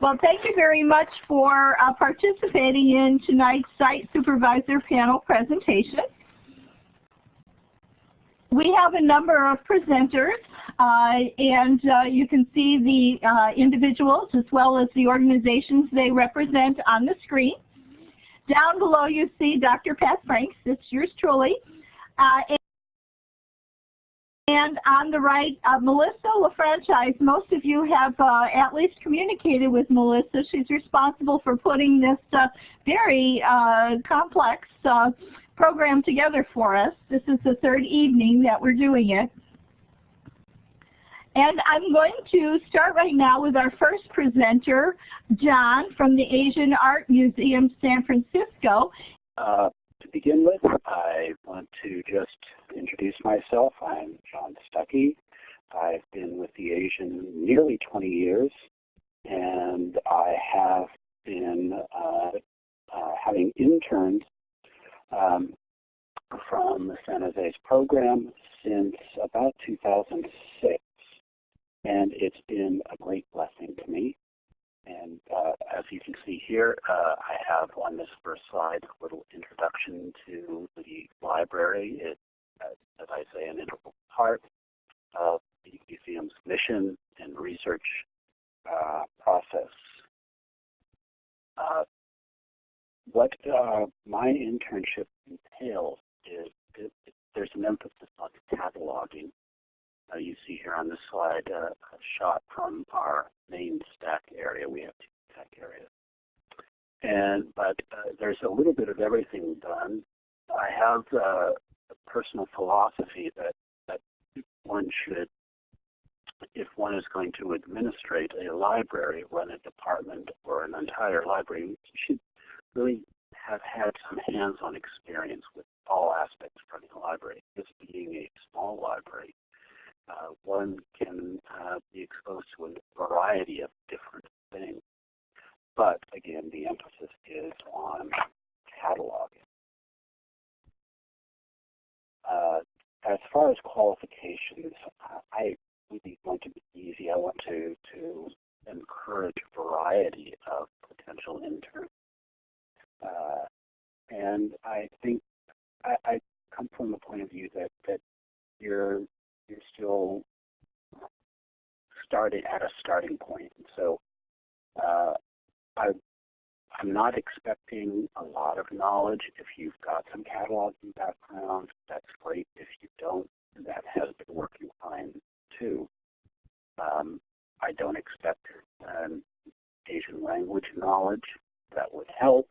Well, thank you very much for uh, participating in tonight's Site Supervisor panel presentation. We have a number of presenters, uh, and uh, you can see the uh, individuals as well as the organizations they represent on the screen. Down below you see Dr. Pat Franks, it's yours truly. Uh, and on the right, uh, Melissa LaFranchise. Most of you have uh, at least communicated with Melissa. She's responsible for putting this uh, very uh, complex uh, program together for us. This is the third evening that we're doing it. And I'm going to start right now with our first presenter, John from the Asian Art Museum, San Francisco. Begin with, I want to just introduce myself. I'm John Stucky. I've been with the Asian nearly 20 years, and I have been uh, uh, having interns um, from San Jose's program since about 2006. And it's been a great blessing to me. And uh, as you can see here, uh, I have on this first slide a little introduction to the library. It, uh, as I say, an integral part of the museum's mission and research uh, process. Uh, what uh, my internship entails is it, it, there's an emphasis on cataloging uh, you see here on this slide uh, a shot from our main stack area. We have two stack areas. And, but uh, there's a little bit of everything done. I have uh, a personal philosophy that, that one should, if one is going to administrate a library, run a department, or an entire library, you should really have had some hands-on experience with all aspects of running a library. This being a small library, uh, one can uh, be exposed to a variety of different things. But again, the emphasis is on cataloging. Uh, as far as qualifications, I really want to be easy. I want to, to encourage a variety of potential interns. Uh, and I think I, I come from the point of view that, that you're you're still starting at a starting point. So uh, I, I'm not expecting a lot of knowledge. If you've got some cataloging background, that's great. If you don't, that has been working fine too. Um, I don't expect um, Asian language knowledge. That would help,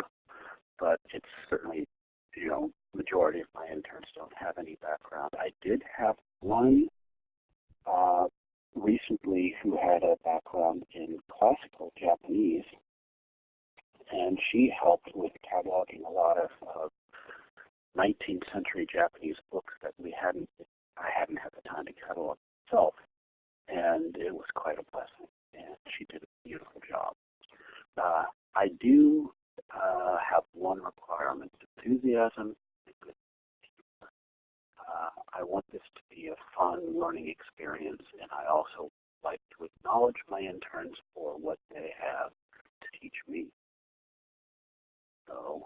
but it's certainly, you know, majority of my interns don't have any background. I did have one uh, recently who had a background in classical Japanese, and she helped with cataloging a lot of uh, 19th century Japanese books that we hadn't, I hadn't had the time to catalog myself, and it was quite a blessing, and she did a beautiful job. Uh, I do uh, have one requirement, enthusiasm uh, I want this to be a fun learning experience, and I also like to acknowledge my interns for what they have to teach me. So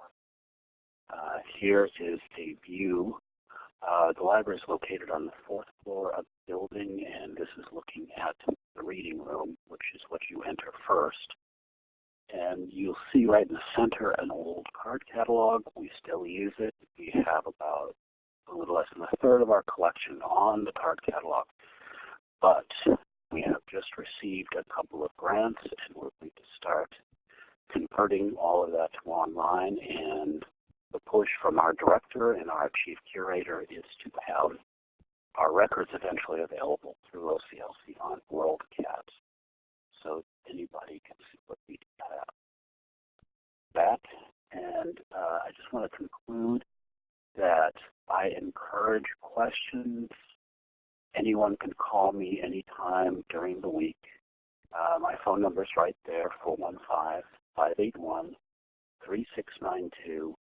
uh, here is a view. Uh, the library is located on the fourth floor of the building, and this is looking at the reading room, which is what you enter first. And you'll see right in the center an old card catalog. We still use it. We have about a little less than a third of our collection on the card catalog. But we have just received a couple of grants and we're going to start converting all of that to online and the push from our director and our chief curator is to have our records eventually available through OCLC on WorldCat so anybody can see what we have. That, and uh, I just want to conclude that I encourage questions. Anyone can call me anytime during the week. Uh, my phone number is right there, 415-581-3692.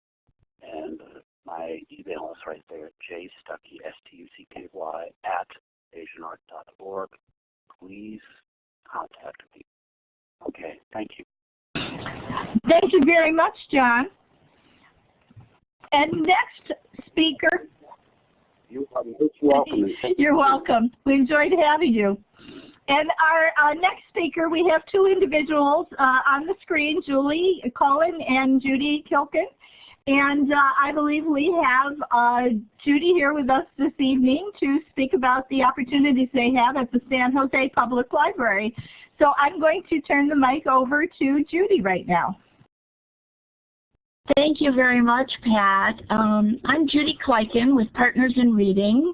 And my email is right there, jstucky, S-T-U-C-K-Y, at asianart.org. Please contact me. Okay, thank you. Thank you very much, John. And next speaker. You're welcome. You're welcome. We enjoyed having you. And our uh, next speaker, we have two individuals uh, on the screen, Julie Cullen and Judy Kleiken. And uh, I believe we have uh, Judy here with us this evening to speak about the opportunities they have at the San Jose Public Library. So I'm going to turn the mic over to Judy right now. Thank you very much, Pat. Um, I'm Judy Kleiken with Partners in Reading.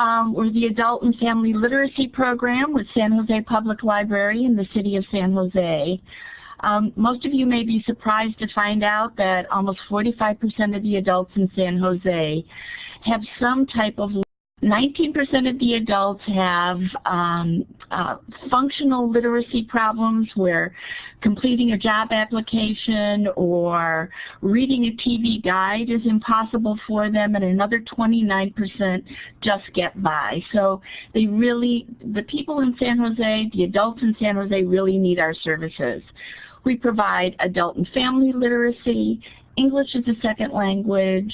Um, we're the Adult and Family Literacy Program with San Jose Public Library in the city of San Jose. Um, most of you may be surprised to find out that almost 45% of the adults in San Jose have some type of 19% of the adults have um, uh, functional literacy problems where completing a job application or reading a TV guide is impossible for them and another 29% just get by. So they really, the people in San Jose, the adults in San Jose really need our services. We provide adult and family literacy, English as a second language,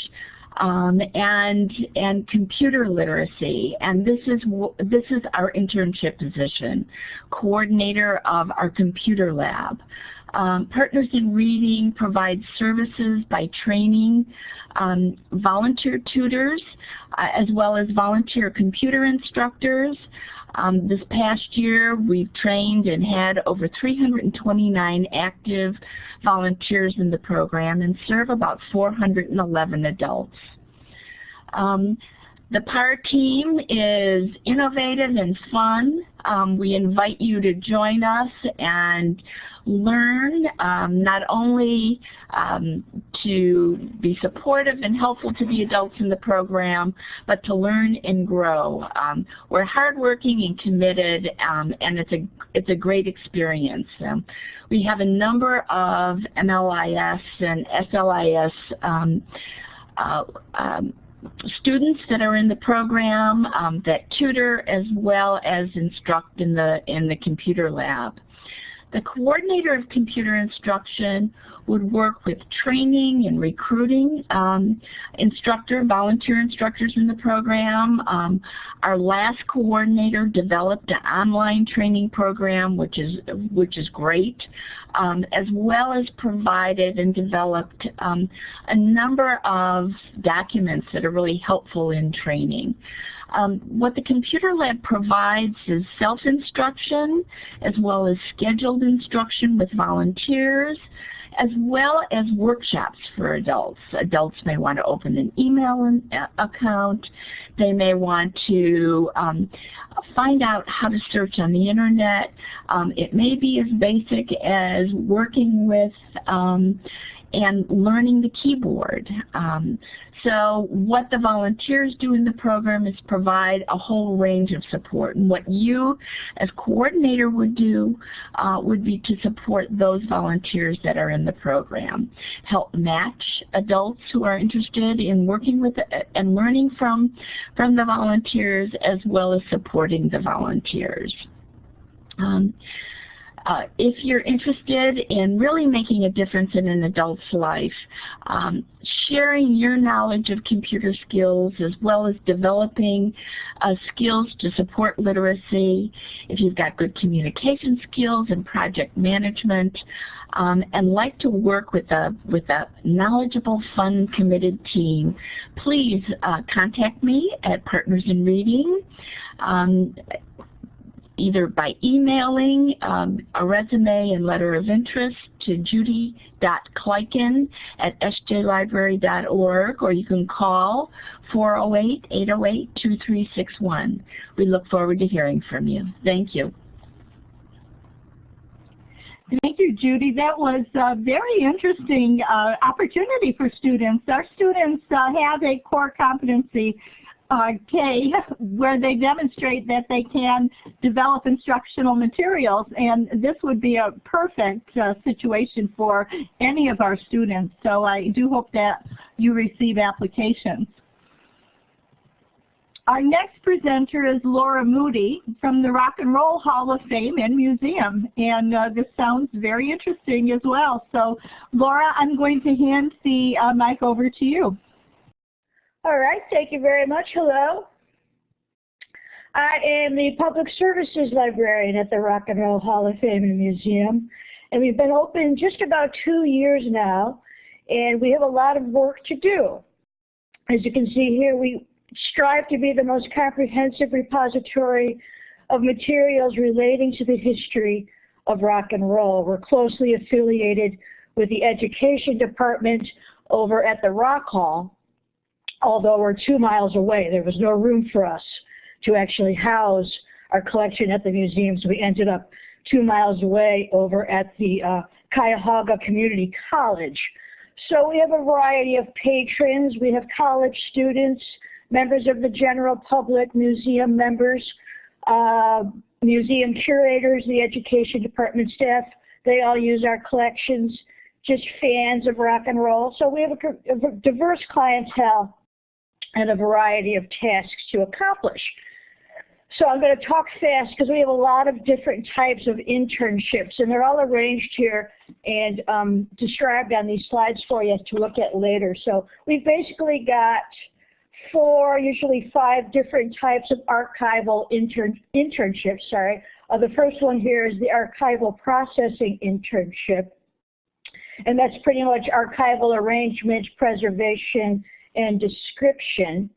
um, and and computer literacy. And this is this is our internship position, coordinator of our computer lab. Um, Partners in Reading provides services by training um, volunteer tutors uh, as well as volunteer computer instructors. Um, this past year we've trained and had over 329 active volunteers in the program and serve about 411 adults. Um, the PAR team is innovative and fun. Um, we invite you to join us and learn um, not only um, to be supportive and helpful to the adults in the program, but to learn and grow. Um, we're hardworking and committed, um, and it's a, it's a great experience. Um, we have a number of MLIS and SLIS uh, students that are in the program um, that tutor as well as instruct in the in the computer lab. The coordinator of computer instruction would work with training and recruiting um, instructor, volunteer instructors in the program. Um, our last coordinator developed an online training program, which is which is great, um, as well as provided and developed um, a number of documents that are really helpful in training. Um, what the computer lab provides is self-instruction as well as scheduled instruction with volunteers as well as workshops for adults. Adults may want to open an email uh, account. They may want to um, find out how to search on the internet. Um, it may be as basic as working with um, and learning the keyboard. Um, so what the volunteers do in the program is provide a whole range of support. And what you as coordinator would do uh, would be to support those volunteers that are in the program. Help match adults who are interested in working with and learning from, from the volunteers as well as supporting the volunteers. Um, uh, if you're interested in really making a difference in an adult's life, um, sharing your knowledge of computer skills as well as developing uh, skills to support literacy, if you've got good communication skills and project management, um, and like to work with a, with a knowledgeable, fun, committed team, please uh, contact me at Partners in Reading. Um, either by emailing um, a resume and letter of interest to judy.kleiken at sjlibrary.org or you can call 408-808-2361. We look forward to hearing from you. Thank you. Thank you, Judy. That was a very interesting uh, opportunity for students. Our students uh, have a core competency K, where they demonstrate that they can develop instructional materials. And this would be a perfect uh, situation for any of our students. So I do hope that you receive applications. Our next presenter is Laura Moody from the Rock and Roll Hall of Fame and Museum. And uh, this sounds very interesting as well. So Laura, I'm going to hand the uh, mic over to you. All right, thank you very much. Hello. I am the Public Services Librarian at the Rock and Roll Hall of Fame and Museum. And we've been open just about two years now, and we have a lot of work to do. As you can see here, we strive to be the most comprehensive repository of materials relating to the history of rock and roll. We're closely affiliated with the Education Department over at the Rock Hall, although we're two miles away. There was no room for us to actually house our collection at the museum, so we ended up two miles away over at the uh, Cuyahoga Community College. So we have a variety of patrons. We have college students, members of the general public, museum members, uh, museum curators, the education department staff. They all use our collections, just fans of rock and roll. So we have a, a diverse clientele and a variety of tasks to accomplish. So I'm going to talk fast because we have a lot of different types of internships, and they're all arranged here and um, described on these slides for you to look at later. So we've basically got four, usually five different types of archival intern internships. Sorry, uh, the first one here is the archival processing internship, and that's pretty much archival arrangement, preservation, and description.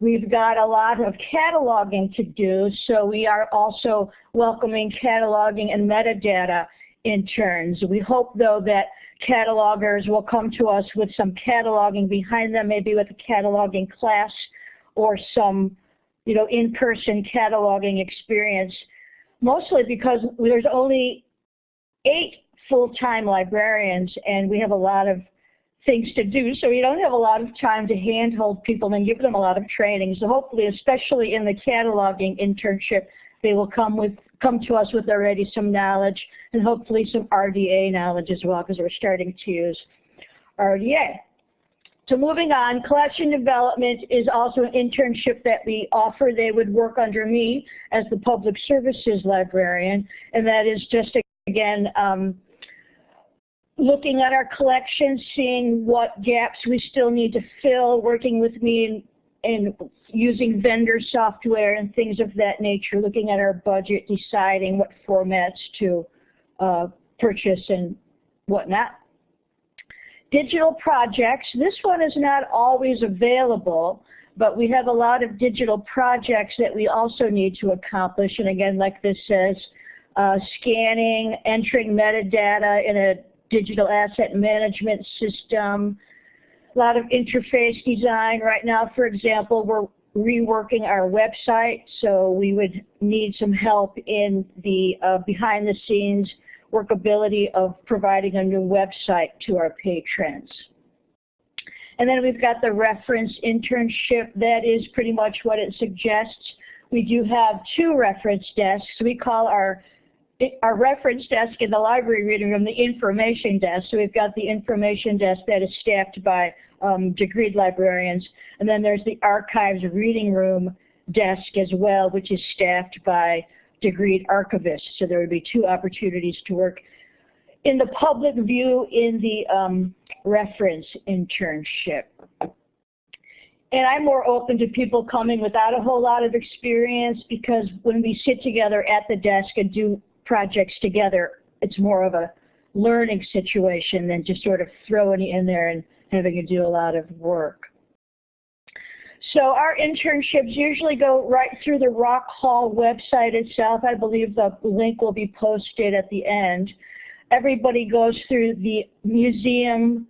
We've got a lot of cataloging to do, so we are also welcoming cataloging and metadata interns. We hope, though, that catalogers will come to us with some cataloging behind them, maybe with a cataloging class or some, you know, in-person cataloging experience, mostly because there's only eight full-time librarians and we have a lot of things to do, so you don't have a lot of time to handhold people and give them a lot of training. So hopefully, especially in the cataloging internship, they will come with come to us with already some knowledge and hopefully some RDA knowledge as well, because we're starting to use RDA. So moving on, collection development is also an internship that we offer. They would work under me as the public services librarian, and that is just, again, um, looking at our collections, seeing what gaps we still need to fill, working with me and, using vendor software and things of that nature, looking at our budget, deciding what formats to uh, purchase and whatnot. Digital projects, this one is not always available, but we have a lot of digital projects that we also need to accomplish. And again, like this says, uh, scanning, entering metadata in a digital asset management system, a lot of interface design. Right now, for example, we're reworking our website, so we would need some help in the uh, behind the scenes workability of providing a new website to our patrons. And then we've got the reference internship. That is pretty much what it suggests. We do have two reference desks. We call our our reference desk in the library reading room the information desk. So we've got the information desk that is staffed by um, degreed librarians. And then there's the archives reading room desk as well, which is staffed by degreed archivists. So there would be two opportunities to work in the public view in the um, reference internship. And I'm more open to people coming without a whole lot of experience because when we sit together at the desk and do projects together, it's more of a learning situation than just sort of throwing you in there and having to do a lot of work. So our internships usually go right through the Rock Hall website itself. I believe the link will be posted at the end. Everybody goes through the museum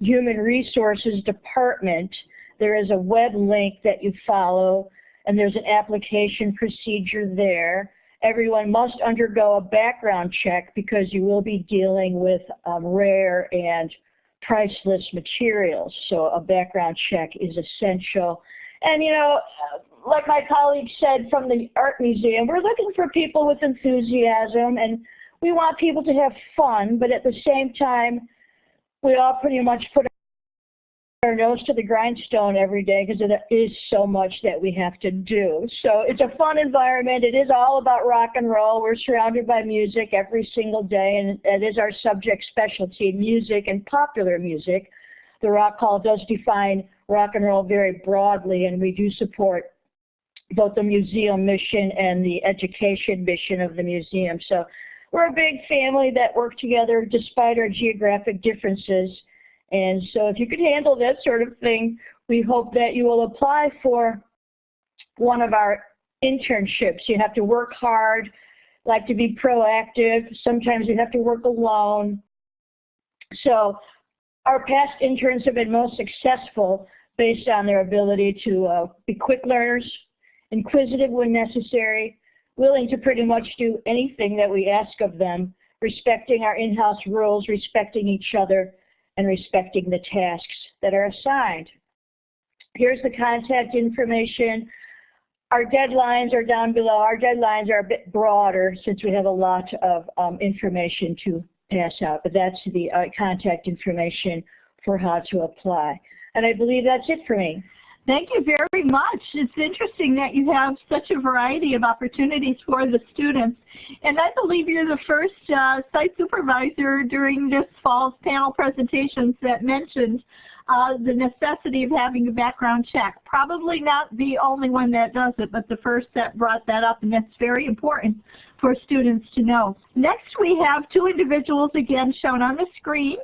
human resources department. There is a web link that you follow and there's an application procedure there everyone must undergo a background check because you will be dealing with um, rare and priceless materials. So a background check is essential. And you know, like my colleague said from the Art Museum, we're looking for people with enthusiasm and we want people to have fun, but at the same time, we all pretty much put our nose to the grindstone every day because there is so much that we have to do. So it's a fun environment. It is all about rock and roll. We're surrounded by music every single day, and it is our subject specialty, music and popular music. The Rock Hall does define rock and roll very broadly, and we do support both the museum mission and the education mission of the museum. So we're a big family that work together despite our geographic differences. And so if you could handle that sort of thing, we hope that you will apply for one of our internships. You have to work hard, like to be proactive. Sometimes you have to work alone. So our past interns have been most successful based on their ability to uh, be quick learners, inquisitive when necessary, willing to pretty much do anything that we ask of them, respecting our in-house rules, respecting each other, and respecting the tasks that are assigned. Here's the contact information. Our deadlines are down below. Our deadlines are a bit broader since we have a lot of um, information to pass out, but that's the uh, contact information for how to apply. And I believe that's it for me. Thank you very much. It's interesting that you have such a variety of opportunities for the students. And I believe you're the first uh, site supervisor during this fall's panel presentations that mentioned uh, the necessity of having a background check. Probably not the only one that does it, but the first that brought that up, and that's very important for students to know. Next, we have two individuals again shown on the screen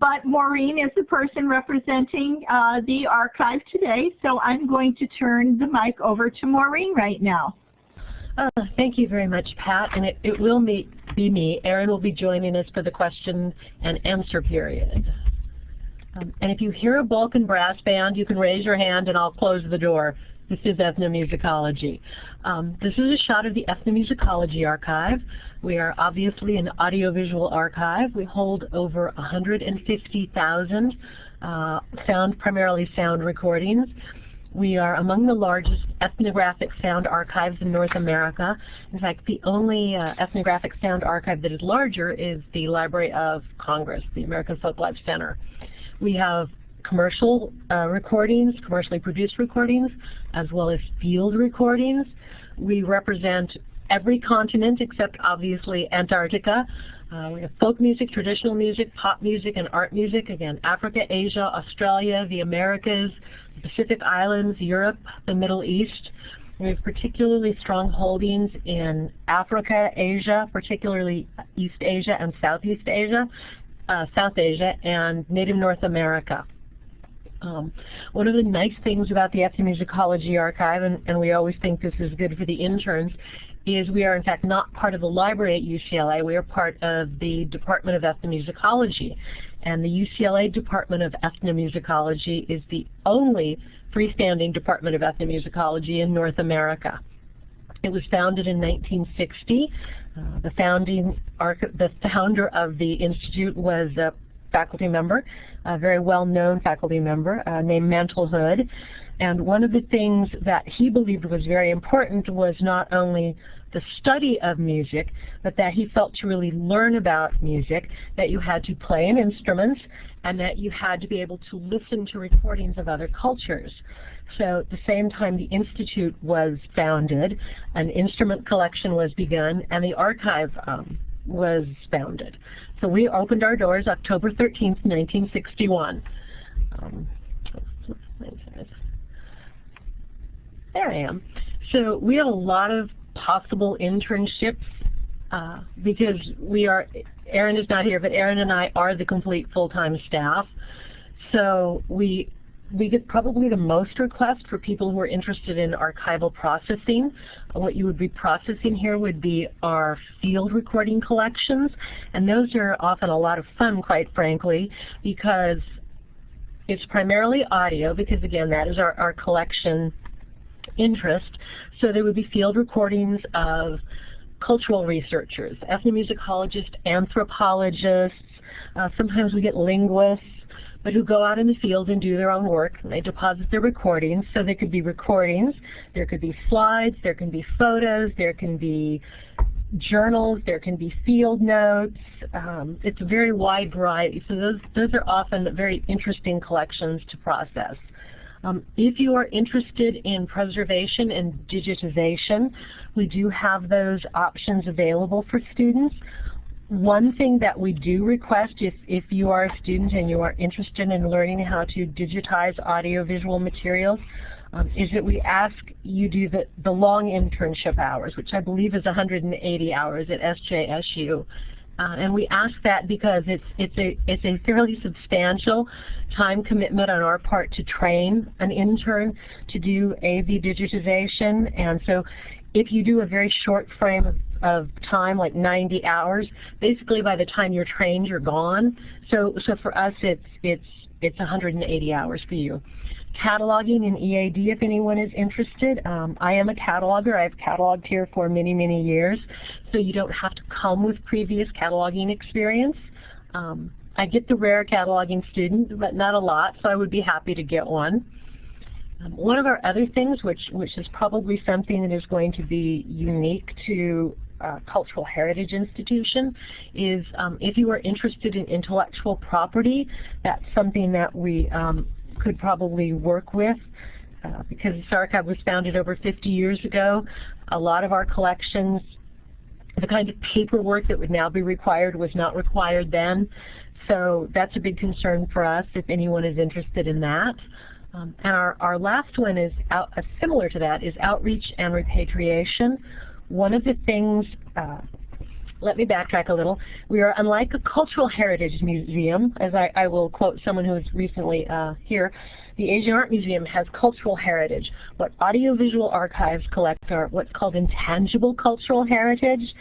but Maureen is the person representing uh, the archive today, so I'm going to turn the mic over to Maureen right now. Uh, thank you very much, Pat, and it, it will be me. Aaron will be joining us for the question and answer period. Um, and if you hear a Balkan brass band, you can raise your hand and I'll close the door. This is ethnomusicology. Um, this is a shot of the ethnomusicology archive. We are obviously an audiovisual archive. We hold over 150,000 uh, sound, primarily sound recordings. We are among the largest ethnographic sound archives in North America. In fact, the only uh, ethnographic sound archive that is larger is the Library of Congress, the American Folk Life Center. We have commercial uh, recordings, commercially produced recordings, as well as field recordings. We represent every continent except obviously Antarctica. Uh, we have folk music, traditional music, pop music, and art music. Again, Africa, Asia, Australia, the Americas, the Pacific Islands, Europe, the Middle East. We have particularly strong holdings in Africa, Asia, particularly East Asia and Southeast Asia, uh, South Asia, and Native North America. Um, one of the nice things about the Ethnomusicology Archive, and, and we always think this is good for the interns, is we are in fact not part of the library at UCLA. We are part of the Department of Ethnomusicology. And the UCLA Department of Ethnomusicology is the only freestanding Department of Ethnomusicology in North America. It was founded in 1960. Uh, the founding the founder of the institute was a faculty member, a very well-known faculty member uh, named Mantle Hood. And one of the things that he believed was very important was not only the study of music, but that he felt to really learn about music, that you had to play an instrument, and that you had to be able to listen to recordings of other cultures. So at the same time the Institute was founded, an instrument collection was begun, and the archive um, was founded. So we opened our doors October 13th, 1961. Um, there I am. So we have a lot of possible internships uh, because we are, Aaron is not here, but Aaron and I are the complete full-time staff. So we we get probably the most requests for people who are interested in archival processing. What you would be processing here would be our field recording collections, and those are often a lot of fun, quite frankly, because it's primarily audio, because again, that is our, our collection interest. So there would be field recordings of cultural researchers, ethnomusicologists, anthropologists, uh, sometimes we get linguists, but who go out in the field and do their own work. And they deposit their recordings. So there could be recordings, there could be slides, there can be photos, there can be journals, there can be field notes. Um, it's a very wide variety. So those, those are often very interesting collections to process. Um, if you are interested in preservation and digitization, we do have those options available for students. One thing that we do request if, if you are a student and you are interested in learning how to digitize audiovisual materials, um, is that we ask you do the, the long internship hours, which I believe is 180 hours at SJSU. Uh, and we ask that because it's, it's, a, it's a fairly substantial time commitment on our part to train an intern to do AV digitization. And so if you do a very short frame of, of time, like 90 hours, basically by the time you're trained, you're gone. So, so for us, it's, it's, it's 180 hours for you cataloging in EAD if anyone is interested. Um, I am a cataloger. I've cataloged here for many, many years, so you don't have to come with previous cataloging experience. Um, I get the rare cataloging student, but not a lot, so I would be happy to get one. Um, one of our other things, which, which is probably something that is going to be unique to uh, Cultural Heritage Institution is um, if you are interested in intellectual property, that's something that we um, could probably work with. Uh, because this archive was founded over 50 years ago, a lot of our collections, the kind of paperwork that would now be required was not required then. So that's a big concern for us if anyone is interested in that. Um, and our, our last one is out, uh, similar to that, is outreach and repatriation. One of the things uh, let me backtrack a little. We are unlike a cultural heritage museum, as I, I will quote someone who was recently uh, here. The Asian Art Museum has cultural heritage. What audiovisual archives collect are what's called intangible cultural heritage.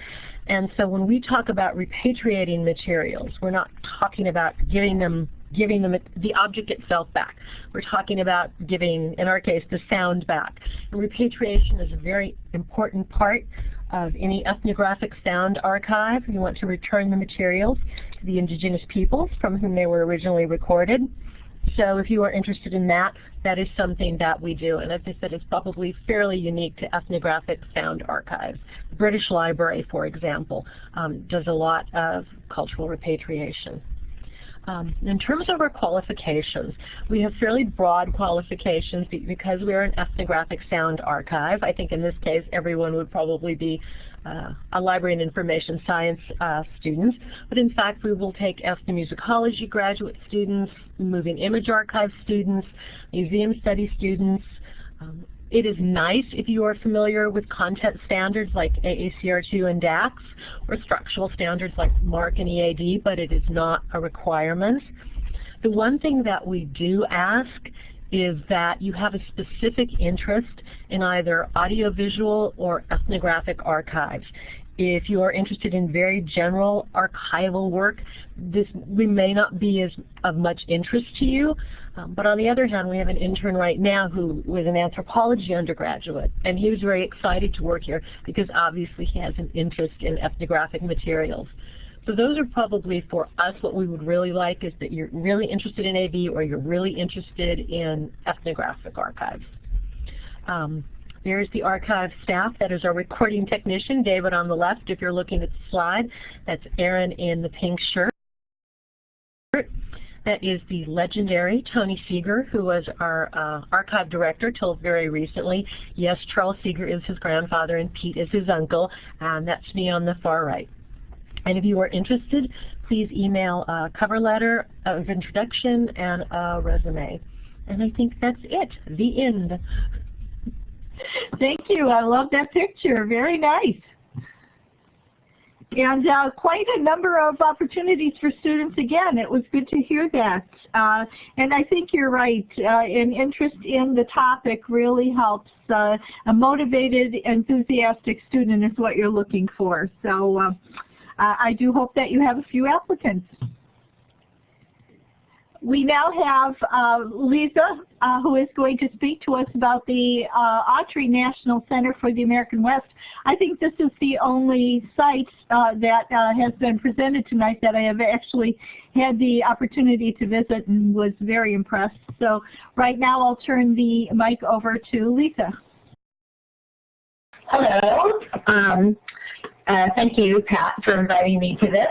And so when we talk about repatriating materials, we're not talking about giving them giving them the object itself back. We're talking about giving, in our case, the sound back. And repatriation is a very important part of any ethnographic sound archive. You want to return the materials to the indigenous peoples from whom they were originally recorded. So if you are interested in that, that is something that we do. And as I said, it's probably fairly unique to ethnographic sound archives. The British Library, for example, um, does a lot of cultural repatriation. Um, in terms of our qualifications, we have fairly broad qualifications because we are an ethnographic sound archive. I think in this case everyone would probably be uh, a library and information science uh, students, but in fact we will take ethnomusicology graduate students, moving image archive students, museum study students, um, it is nice if you are familiar with content standards like AACR2 and DACS or structural standards like MARC and EAD, but it is not a requirement. The one thing that we do ask is that you have a specific interest in either audiovisual or ethnographic archives. If you are interested in very general archival work, this we may not be as of much interest to you. Um, but on the other hand, we have an intern right now who was an anthropology undergraduate, and he was very excited to work here because obviously he has an interest in ethnographic materials. So those are probably for us what we would really like is that you're really interested in AV or you're really interested in ethnographic archives. Um, there's the archive staff. That is our recording technician, David on the left, if you're looking at the slide. That's Aaron in the pink shirt. That is the legendary Tony Seeger, who was our uh, archive director till very recently. Yes, Charles Seeger is his grandfather and Pete is his uncle, and that's me on the far right. And if you are interested, please email a cover letter of introduction and a resume. And I think that's it, the end. Thank you. I love that picture. Very nice. And uh, quite a number of opportunities for students again. It was good to hear that. Uh, and I think you're right. Uh, an interest in the topic really helps. Uh, a motivated, enthusiastic student is what you're looking for. So uh, I do hope that you have a few applicants. We now have uh, Lisa, uh, who is going to speak to us about the uh, Autry National Center for the American West. I think this is the only site uh, that uh, has been presented tonight that I have actually had the opportunity to visit and was very impressed. So right now I'll turn the mic over to Lisa. Hello. Um, Uh, thank you, Pat, for inviting me to this.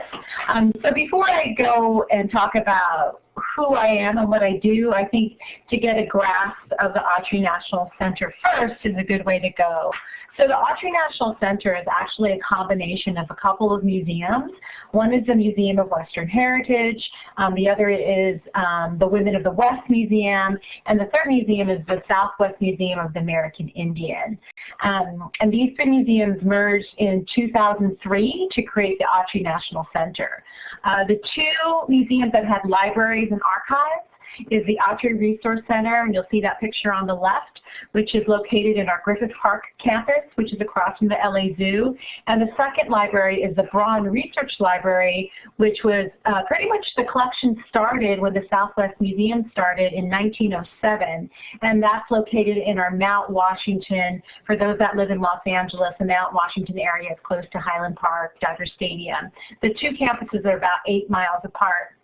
Um, so before I go and talk about who I am and what I do, I think to get a grasp of the Autry National Center first is a good way to go. So the Autry National Center is actually a combination of a couple of museums. One is the Museum of Western Heritage, um, the other is um, the Women of the West Museum, and the third museum is the Southwest Museum of the American Indian. Um, and these three museums merged in 2003 to create the Autry National Center. Uh, the two museums that had libraries and archives is the Autry Resource Center, and you'll see that picture on the left, which is located in our Griffith Park campus, which is across from the LA Zoo. And the second library is the Braun Research Library, which was uh, pretty much the collection started when the Southwest Museum started in 1907. And that's located in our Mount Washington, for those that live in Los Angeles, the Mount Washington area is close to Highland Park, Dodger Stadium. The two campuses are about eight miles apart.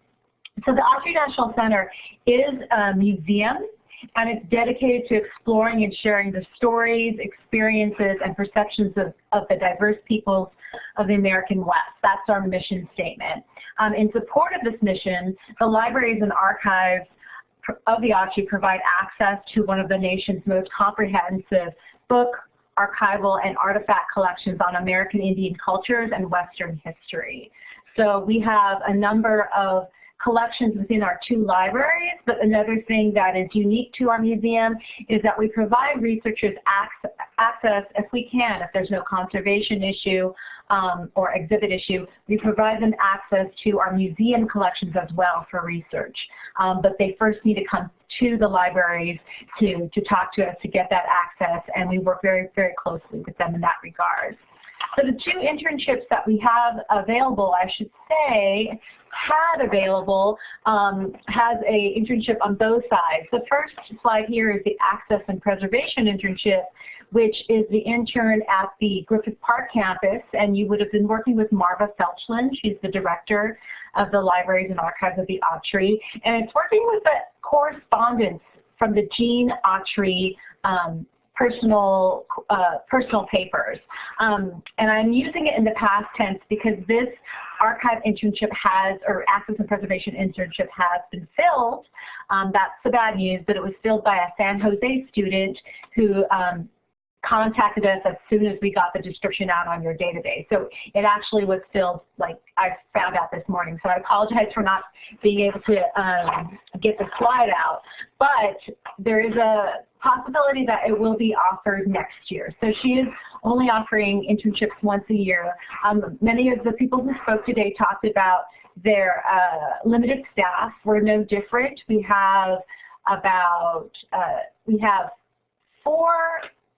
So the Autry National Center is a museum and it's dedicated to exploring and sharing the stories, experiences, and perceptions of, of the diverse peoples of the American West. That's our mission statement. Um, in support of this mission, the libraries and archives of the Autry provide access to one of the nation's most comprehensive book, archival, and artifact collections on American Indian cultures and Western history. So we have a number of collections within our two libraries, but another thing that is unique to our museum is that we provide researchers access, if we can, if there's no conservation issue um, or exhibit issue, we provide them access to our museum collections as well for research. Um, but they first need to come to the libraries to, to talk to us to get that access, and we work very, very closely with them in that regard. So the two internships that we have available, I should say, had available um, has a internship on both sides. The first slide here is the Access and Preservation internship, which is the intern at the Griffith Park campus, and you would have been working with Marva Felchlin. She's the director of the Libraries and Archives of the Autry, and it's working with the correspondence from the Gene Autry um, personal uh, personal papers. Um, and I'm using it in the past tense because this archive internship has, or access and preservation internship has been filled. Um, that's the bad news, but it was filled by a San Jose student who um, contacted us as soon as we got the description out on your database. So it actually was filled, like I found out this morning. So I apologize for not being able to um, get the slide out. But there is a possibility that it will be offered next year. So she is only offering internships once a year. Um, many of the people who spoke today talked about their uh, limited staff. We're no different. We have about, uh, we have four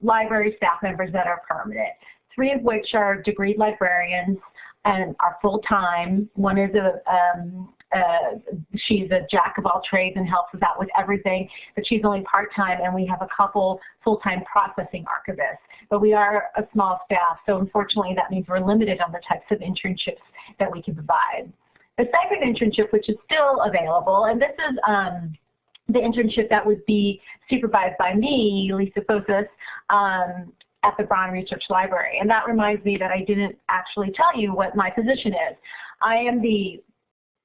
library staff members that are permanent, three of which are degree librarians and are full-time. One is a, um, uh, she's a jack of all trades and helps us out with everything, but she's only part-time and we have a couple full-time processing archivists. But we are a small staff, so unfortunately that means we're limited on the types of internships that we can provide. The second internship, which is still available, and this is um, the internship that would be supervised by me, Lisa Posas, um, at the Braun Research Library. And that reminds me that I didn't actually tell you what my position is. I am the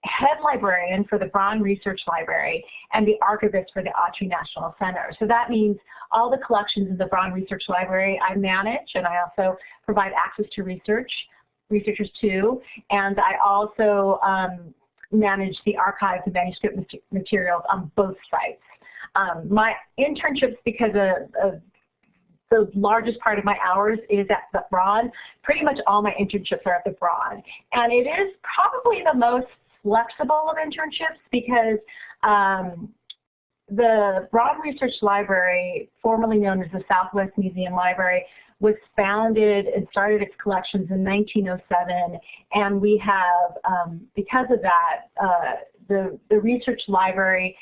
head librarian for the Braun Research Library and the archivist for the Autry National Center. So that means all the collections in the Braun Research Library I manage and I also provide access to research, researchers too, and I also um, manage the archives and manuscript materials on both sites. Um, my internships, because of, of, the largest part of my hours is at the Braun. pretty much all my internships are at the Braun. And it is probably the most flexible of internships because um, the Braun Research Library, formerly known as the Southwest Museum Library, was founded and started its collections in 1907, and we have, um, because of that, uh, the, the research library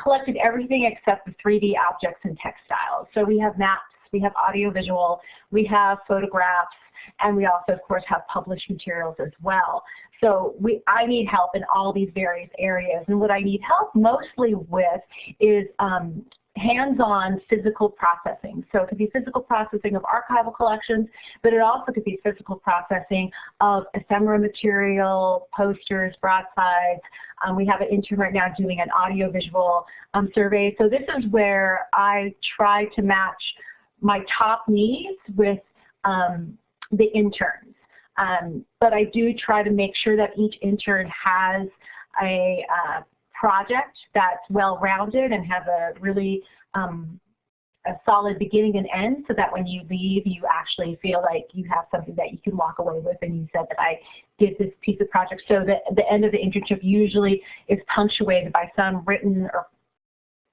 collected everything except the 3D objects and textiles. So we have maps, we have audiovisual, we have photographs, and we also, of course, have published materials as well. So we, I need help in all these various areas. And what I need help mostly with is um, hands-on physical processing. So it could be physical processing of archival collections, but it also could be physical processing of ephemera material, posters, broadsides. Um, we have an intern right now doing an audiovisual um, survey. So this is where I try to match my top needs with um, the interns. Um, but I do try to make sure that each intern has a uh, project that's well-rounded and has a really um, a solid beginning and end so that when you leave you actually feel like you have something that you can walk away with and you said that I did this piece of project. So the, the end of the internship usually is punctuated by some written or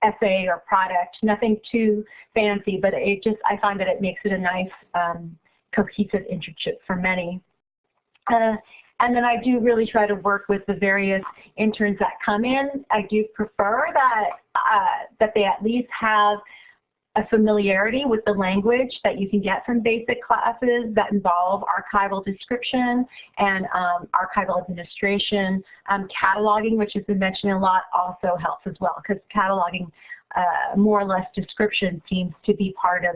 essay or product, nothing too fancy, but it just, I find that it makes it a nice um, cohesive internship for many. Uh, and then I do really try to work with the various interns that come in. I do prefer that, uh, that they at least have a familiarity with the language that you can get from basic classes that involve archival description and um, archival administration. Um, cataloging, which has been mentioned a lot, also helps as well because cataloging uh, more or less description seems to be part of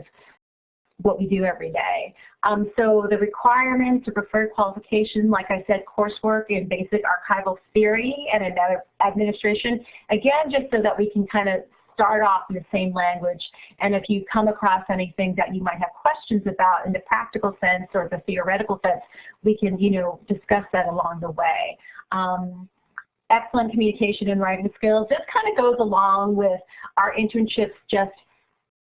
what we do every day. Um, so the requirements, the preferred qualification, like I said, coursework in basic archival theory and administration, again, just so that we can kind of start off in the same language. And if you come across anything that you might have questions about in the practical sense or the theoretical sense, we can, you know, discuss that along the way. Um, excellent communication and writing skills. This kind of goes along with our internships just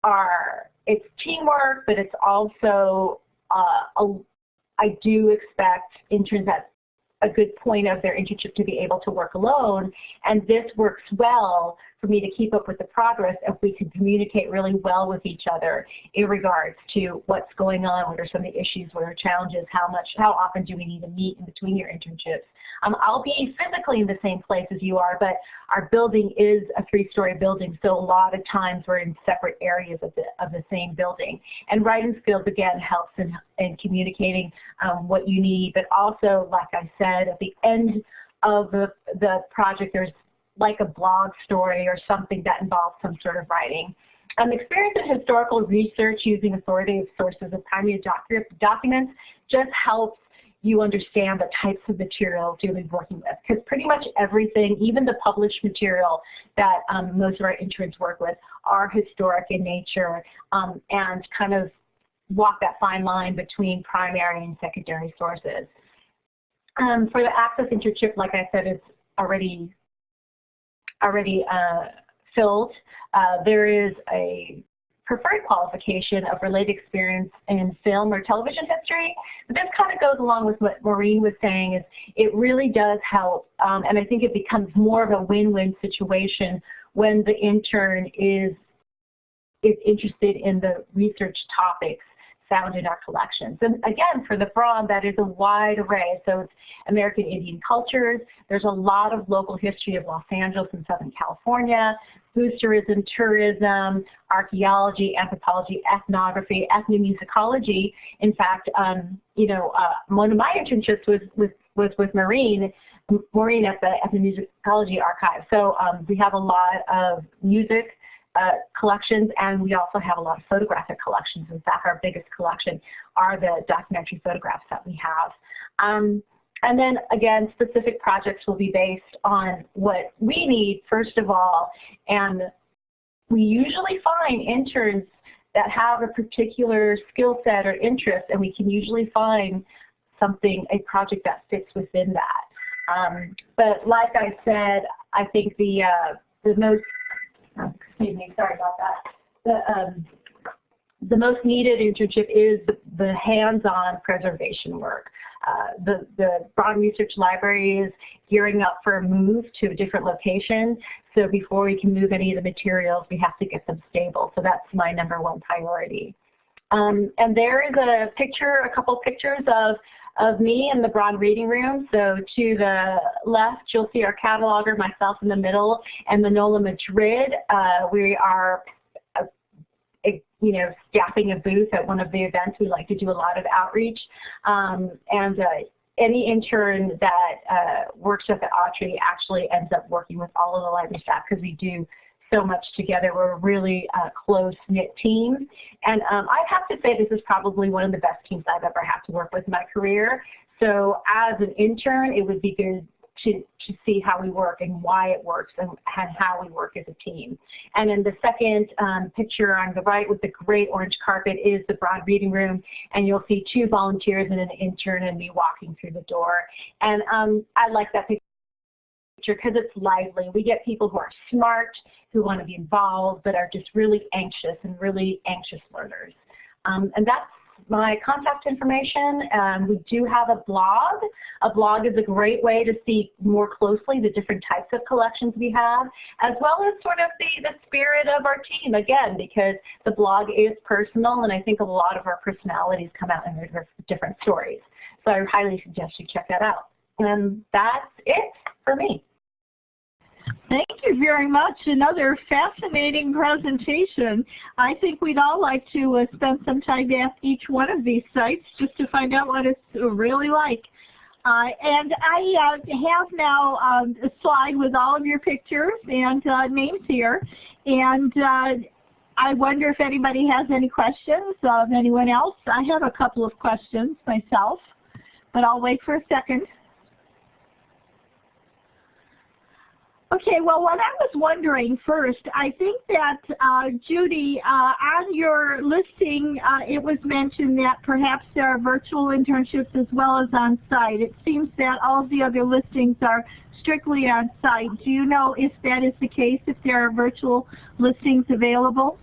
are it's teamwork, but it's also, uh, a, I do expect interns at a good point of their internship to be able to work alone. And this works well for me to keep up with the progress if we can communicate really well with each other in regards to what's going on, what are some of the issues, what are challenges, how much, how often do we need to meet in between your internships. Um, I'll be physically in the same place as you are, but our building is a three-story building, so a lot of times we're in separate areas of the, of the same building. And writing skills, again, helps in, in communicating um, what you need, but also, like I said, at the end of the, the project, there's like a blog story or something that involves some sort of writing. Um, experience in historical research using authoritative sources of primary docu documents just helps you understand the types of materials you'll be working with. Because pretty much everything, even the published material that um, most of our interns work with, are historic in nature um, and kind of walk that fine line between primary and secondary sources. Um, for the Access internship, like I said, it's already already uh, filled. Uh, there is a preferred qualification of related experience in film or television history. But this kind of goes along with what Maureen was saying is it really does help um, and I think it becomes more of a win-win situation when the intern is is interested in the research topics found in our collections. And again, for the FROM, that is a wide array. So it's American Indian cultures. There's a lot of local history of Los Angeles and Southern California, boosterism, tourism, archaeology, anthropology, ethnography, ethnomusicology. In fact, um, you know, uh, one of my internships was with was with Maureen, Maureen at the Ethnomusicology Archive. So um, we have a lot of music, uh, collections, and we also have a lot of photographic collections. In fact, our biggest collection are the documentary photographs that we have. Um, and then again, specific projects will be based on what we need, first of all, and we usually find interns that have a particular skill set or interest, and we can usually find something, a project that fits within that. Um, but like I said, I think the, uh, the most excuse me, sorry about that. The, um, the most needed internship is the, hands-on preservation work. Uh, the, the Braun Research Library is gearing up for a move to a different location. So before we can move any of the materials, we have to get them stable. So that's my number one priority. Um, and there is a picture, a couple pictures of of me in the Broad reading room. So to the left, you'll see our cataloger, myself in the middle, and Manola Madrid. Uh, we are, uh, you know, staffing a booth at one of the events. We like to do a lot of outreach. Um, and uh, any intern that uh, works with the Autry actually ends up working with all of the library staff because we do so much together. We're a really uh, close-knit team. And um, I have to say this is probably one of the best teams I've ever had to work with in my career. So as an intern, it would be good to, to see how we work and why it works and, and how we work as a team. And then the second um, picture on the right with the great orange carpet is the broad reading room and you'll see two volunteers and an intern and me walking through the door. And um, I like that picture because it's lively. We get people who are smart, who want to be involved, but are just really anxious and really anxious learners. Um, and that's my contact information. Um, we do have a blog. A blog is a great way to see more closely the different types of collections we have, as well as sort of the, the spirit of our team, again, because the blog is personal, and I think a lot of our personalities come out in their different stories. So I highly suggest you check that out. And that's it for me. Thank you very much. Another fascinating presentation. I think we'd all like to uh, spend some time at each one of these sites just to find out what it's really like. Uh, and I uh, have now um, a slide with all of your pictures and uh, names here. And uh, I wonder if anybody has any questions of anyone else. I have a couple of questions myself, but I'll wait for a second. Okay, well, what I was wondering first, I think that, uh, Judy, uh, on your listing, uh, it was mentioned that perhaps there are virtual internships as well as on-site. It seems that all the other listings are strictly on-site. Do you know if that is the case, if there are virtual listings available?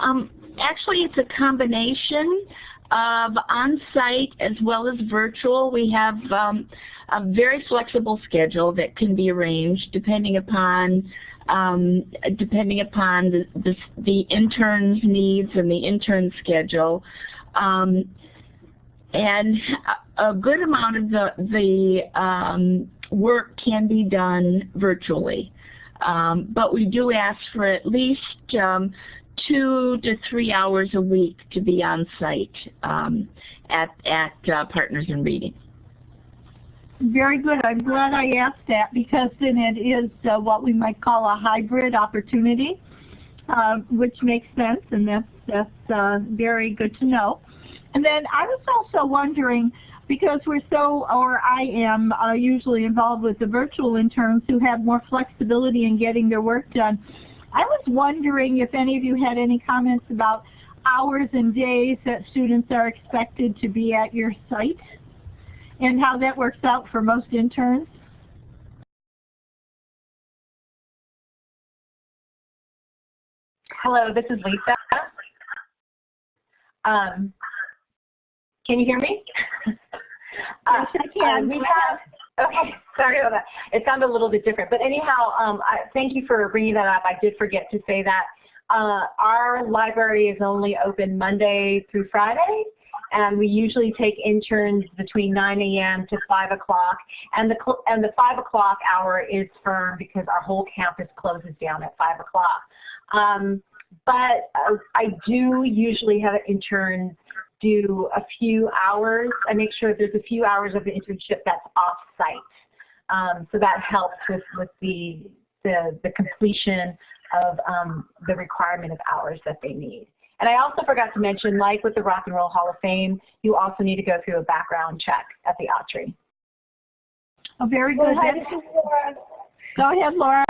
Um, actually, it's a combination of on-site as well as virtual. We have um, a very flexible schedule that can be arranged depending upon um, depending upon the, the, the, intern's needs and the intern schedule. Um, and a good amount of the, the um, work can be done virtually. Um, but we do ask for at least um, two to three hours a week to be on site um, at, at uh, Partners in Reading. Very good. I'm glad I asked that because then it is uh, what we might call a hybrid opportunity, uh, which makes sense, and that's, that's uh, very good to know. And then I was also wondering, because we're so, or I am uh, usually involved with the virtual interns who have more flexibility in getting their work done, I was wondering if any of you had any comments about hours and days that students are expected to be at your site and how that works out for most interns. Hello, this is Lisa. Um, can you hear me? yes, I can. Uh, we have Okay, sorry about that. It sounded a little bit different. But anyhow, um, I, thank you for bringing that up. I did forget to say that. Uh, our library is only open Monday through Friday, and we usually take interns between 9 a.m. to 5 o'clock. And the, and the 5 o'clock hour is firm because our whole campus closes down at 5 o'clock. Um, but uh, I do usually have interns do a few hours. I make sure there's a few hours of the internship that's off-site. Um, so that helps with, with the, the, the completion of um, the requirement of hours that they need. And I also forgot to mention, like with the Rock and Roll Hall of Fame, you also need to go through a background check at the Autry. Oh, very good. Go ahead, Laura.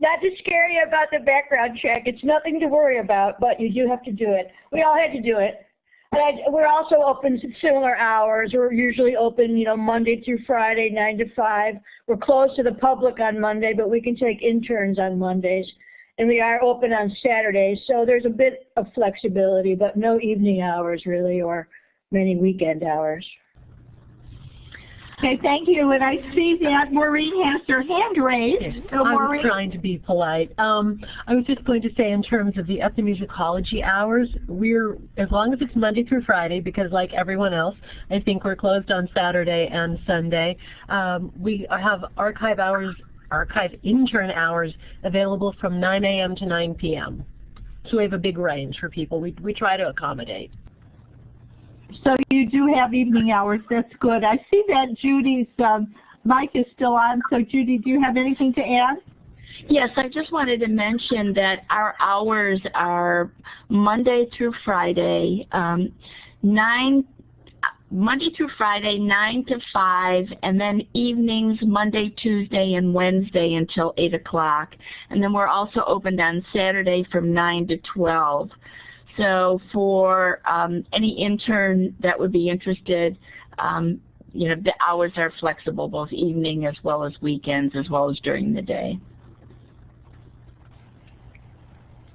Not to scare you about the background check. It's nothing to worry about, but you do have to do it. We all had to do it. But we're also open similar hours. We're usually open, you know, Monday through Friday, 9 to 5. We're closed to the public on Monday, but we can take interns on Mondays. And we are open on Saturdays, so there's a bit of flexibility, but no evening hours really or many weekend hours. Okay, thank you. And I see that Maureen has her hand raised. Yes, so I was trying to be polite. Um, I was just going to say in terms of the ethnomusicology hours, we're, as long as it's Monday through Friday, because like everyone else, I think we're closed on Saturday and Sunday, um, we have archive hours, archive intern hours available from 9 a.m. to 9 p.m. So we have a big range for people. We, we try to accommodate. So you do have evening hours. That's good. I see that Judy's um, mic is still on. So Judy, do you have anything to add? Yes, I just wanted to mention that our hours are Monday through Friday, um, 9 Monday through Friday, 9 to 5, and then evenings, Monday, Tuesday, and Wednesday until 8 o'clock. And then we're also open on Saturday from 9 to 12. So for um, any intern that would be interested, um, you know, the hours are flexible, both evening as well as weekends, as well as during the day.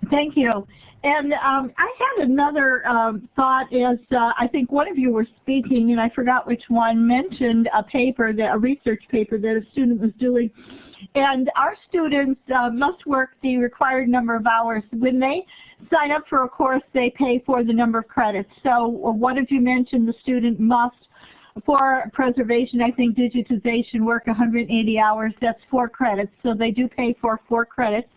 Thank you. And um, I had another um, thought as uh, I think one of you were speaking, and I forgot which one, mentioned a paper, that, a research paper that a student was doing. And our students uh, must work the required number of hours. When they sign up for a course, they pay for the number of credits. So what of you mentioned the student must for preservation, I think digitization work 180 hours, that's four credits. So they do pay for four credits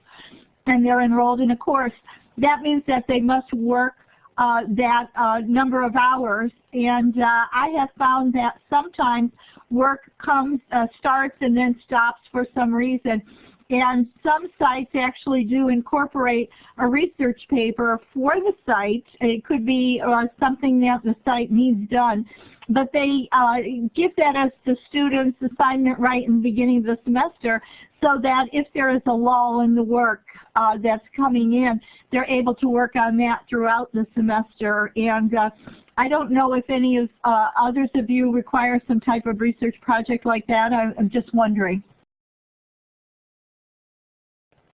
and they're enrolled in a course that means that they must work uh, that uh, number of hours. And uh, I have found that sometimes work comes, uh, starts and then stops for some reason. And some sites actually do incorporate a research paper for the site. It could be uh, something that the site needs done. But they uh, give that as the student's assignment right in the beginning of the semester so that if there is a lull in the work uh, that's coming in, they're able to work on that throughout the semester. And uh, I don't know if any of uh, others of you require some type of research project like that. I, I'm just wondering.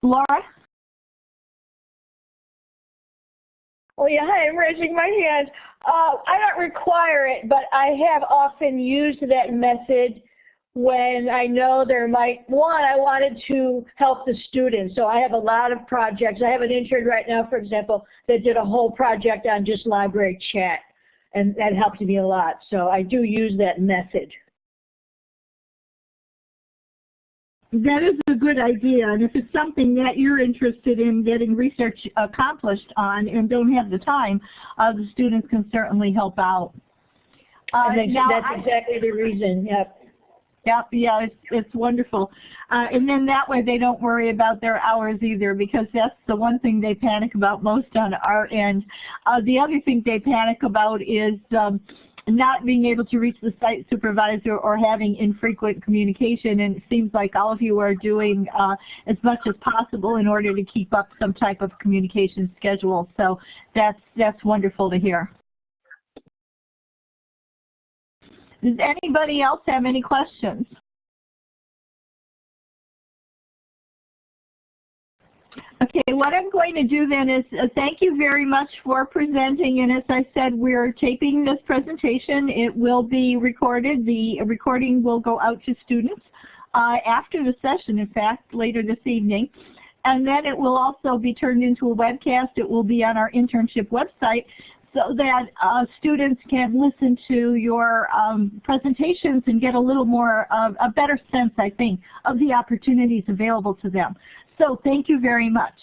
Laura? Oh yeah, hi, I'm raising my hand. Uh, I don't require it, but I have often used that method when I know there might, one, I wanted to help the students. So I have a lot of projects. I have an intern right now, for example, that did a whole project on just library chat. And that helped me a lot. So I do use that method. That is a good idea, and if it's something that you're interested in getting research accomplished on and don't have the time, uh, the students can certainly help out. Uh, now that's I, exactly the reason, yep. Yep, yeah, it's, it's wonderful. Uh, and then that way they don't worry about their hours either because that's the one thing they panic about most on our end. Uh, the other thing they panic about is um, not being able to reach the site supervisor or having infrequent communication and it seems like all of you are doing uh, as much as possible in order to keep up some type of communication schedule. So that's, that's wonderful to hear. Does anybody else have any questions? Okay, what I'm going to do then is uh, thank you very much for presenting. And as I said, we're taping this presentation. It will be recorded. The recording will go out to students uh, after the session, in fact, later this evening. And then it will also be turned into a webcast. It will be on our internship website so that uh, students can listen to your um, presentations and get a little more, uh, a better sense, I think, of the opportunities available to them. So thank you very much.